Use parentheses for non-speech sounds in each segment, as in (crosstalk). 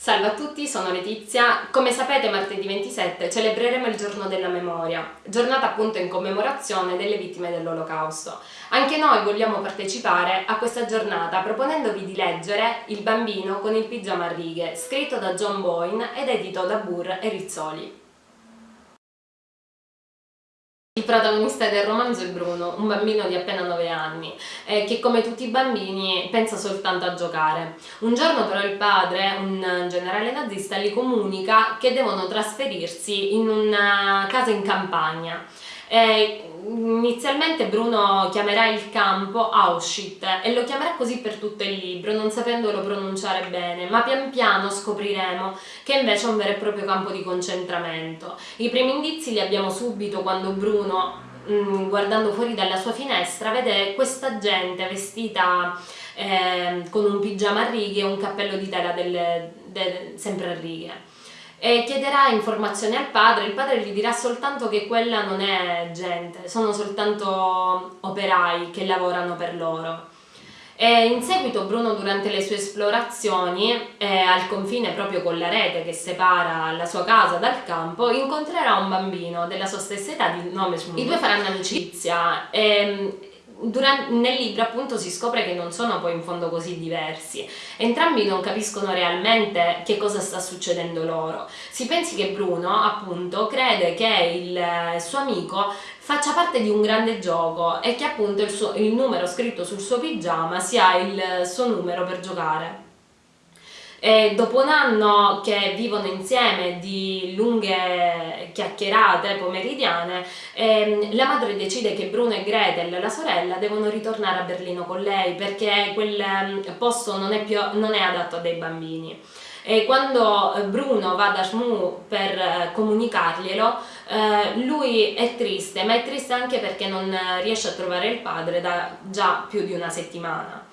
Salve a tutti, sono Letizia. Come sapete martedì 27 celebreremo il giorno della memoria, giornata appunto in commemorazione delle vittime dell'olocausto. Anche noi vogliamo partecipare a questa giornata proponendovi di leggere Il bambino con il pigiama a righe, scritto da John Boyne ed edito da Burr e Rizzoli. Il protagonista del romanzo è Bruno, un bambino di appena 9 anni, eh, che come tutti i bambini pensa soltanto a giocare. Un giorno però il padre, un generale nazista, gli comunica che devono trasferirsi in una casa in campagna eh, inizialmente Bruno chiamerà il campo Auschwitz e lo chiamerà così per tutto il libro, non sapendolo pronunciare bene, ma pian piano scopriremo che invece è un vero e proprio campo di concentramento. I primi indizi li abbiamo subito quando Bruno, mm, guardando fuori dalla sua finestra, vede questa gente vestita eh, con un pigiama a righe e un cappello di tela delle, de, sempre a righe e chiederà informazioni al padre, il padre gli dirà soltanto che quella non è gente, sono soltanto operai che lavorano per loro. E in seguito Bruno durante le sue esplorazioni eh, al confine proprio con la rete che separa la sua casa dal campo incontrerà un bambino della sua stessa età di nome Shmuel. I due faranno amicizia e Durante, nel libro appunto si scopre che non sono poi in fondo così diversi, entrambi non capiscono realmente che cosa sta succedendo loro. Si pensi che Bruno appunto crede che il suo amico faccia parte di un grande gioco e che appunto il, suo, il numero scritto sul suo pigiama sia il suo numero per giocare. E dopo un anno che vivono insieme di lunghe chiacchierate pomeridiane, ehm, la madre decide che Bruno e Gretel, la sorella, devono ritornare a Berlino con lei perché quel ehm, posto non è, più, non è adatto a dei bambini. E quando Bruno va da Shmu per eh, comunicarglielo, eh, lui è triste, ma è triste anche perché non riesce a trovare il padre da già più di una settimana.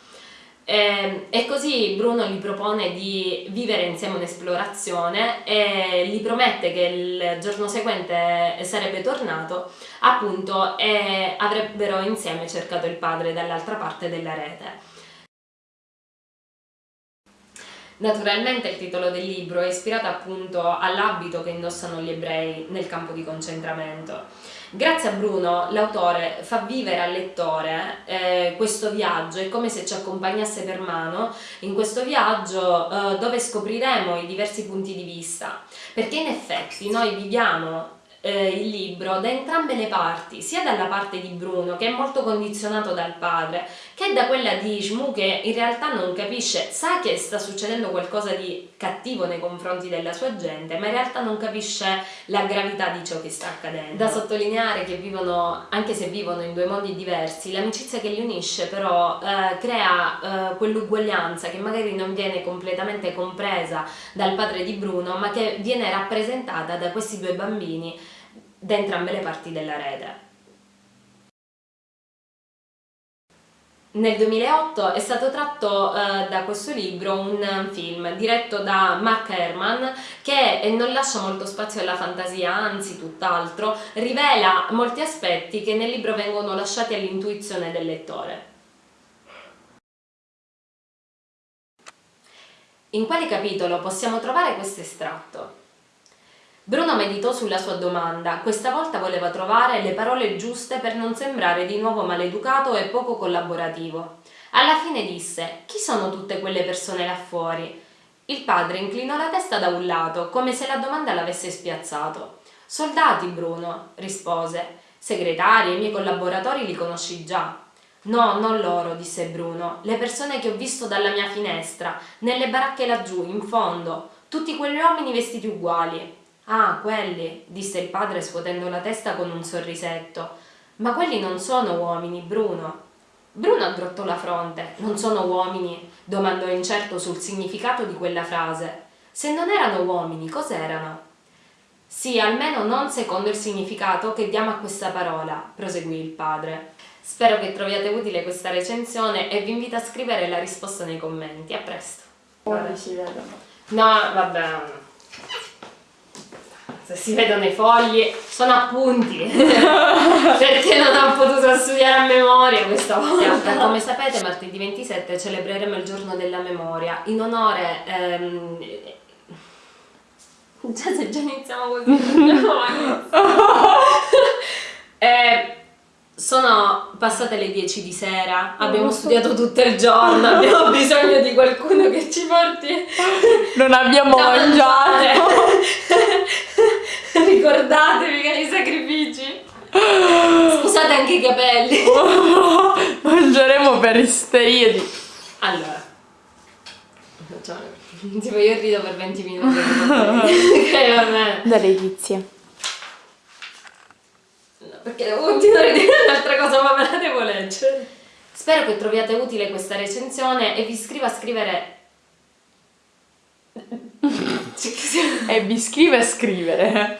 E, ehm, e, così Bruno gli propone di vivere insieme un'esplorazione e gli promette che il giorno seguente sarebbe tornato appunto e avrebbero insieme cercato il padre dall'altra parte della rete. Naturalmente il titolo del libro è ispirato appunto all'abito che indossano gli ebrei nel campo di concentramento. Grazie a Bruno l'autore fa vivere al lettore eh, questo viaggio, è come se ci accompagnasse per mano in questo viaggio eh, dove scopriremo i diversi punti di vista, perché in effetti noi viviamo eh, il libro da entrambe le parti, sia dalla parte di Bruno che è molto condizionato dal padre, che da quella di Shmu che in realtà non capisce, sa che sta succedendo qualcosa di cattivo nei confronti della sua gente, ma in realtà non capisce la gravità di ciò che sta accadendo. Da sottolineare che vivono, anche se vivono in due mondi diversi, l'amicizia che li unisce però eh, crea eh, quell'uguaglianza che magari non viene completamente compresa dal padre di Bruno, ma che viene rappresentata da questi due bambini da entrambe le parti della rete. Nel 2008 è stato tratto eh, da questo libro un film diretto da Mark Herman che eh, non lascia molto spazio alla fantasia, anzi tutt'altro, rivela molti aspetti che nel libro vengono lasciati all'intuizione del lettore. In quale capitolo possiamo trovare questo estratto? Bruno meditò sulla sua domanda, questa volta voleva trovare le parole giuste per non sembrare di nuovo maleducato e poco collaborativo. Alla fine disse, chi sono tutte quelle persone là fuori? Il padre inclinò la testa da un lato, come se la domanda l'avesse spiazzato. Soldati, Bruno, rispose. Segretari e miei collaboratori li conosci già. No, non loro, disse Bruno, le persone che ho visto dalla mia finestra, nelle baracche laggiù, in fondo, tutti quegli uomini vestiti uguali. Ah, quelli, disse il padre scuotendo la testa con un sorrisetto. Ma quelli non sono uomini, Bruno. Bruno addrottò la fronte. Non sono uomini? domandò incerto sul significato di quella frase. Se non erano uomini, cos'erano? Sì, almeno non secondo il significato che diamo a questa parola, proseguì il padre. Spero che troviate utile questa recensione e vi invito a scrivere la risposta nei commenti. A presto. Ora si vedono. No, vabbè se si vedono i fogli, sono appunti (laughs) perché non ho potuto studiare a memoria questa volta. Come sapete martedì 27 celebreremo il giorno della memoria in onore ehm, (laughs) Già se già iniziamo così. (laughs) Eh, sono passate le 10 di sera, abbiamo studiato tutto il giorno, abbiamo bisogno di qualcuno che ci porti Non abbiamo mangiato. Ricordatevi che i sacrifici. Scusate anche i capelli. (laughs) Mangeremo per isteria di... Allora, facciamo tipo io rido per 20 minuti. (laughs) ok, vabbè. Da Letizia. No, perché devo continuare a dire un'altra cosa, ma me la devo leggere. Spero che troviate utile questa recensione e vi iscriva a scrivere. (laughs) Cioè, che E vi scrive a scrivere.